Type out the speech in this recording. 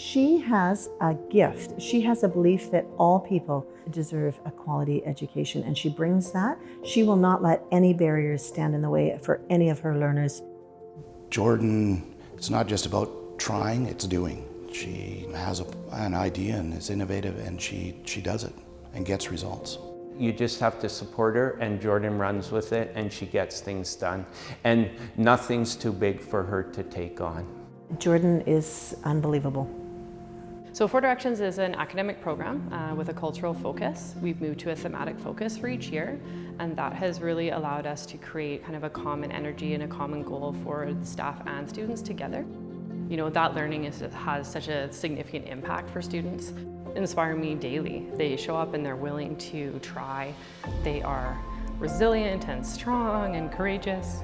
She has a gift. She has a belief that all people deserve a quality education, and she brings that. She will not let any barriers stand in the way for any of her learners. Jordan, it's not just about trying, it's doing. She has a, an idea and is innovative, and she, she does it and gets results. You just have to support her and Jordan runs with it and she gets things done. And nothing's too big for her to take on. Jordan is unbelievable. So Four Directions is an academic program uh, with a cultural focus. We've moved to a thematic focus for each year and that has really allowed us to create kind of a common energy and a common goal for staff and students together. You know, that learning is, has such a significant impact for students inspire me daily. They show up and they're willing to try. They are resilient and strong and courageous.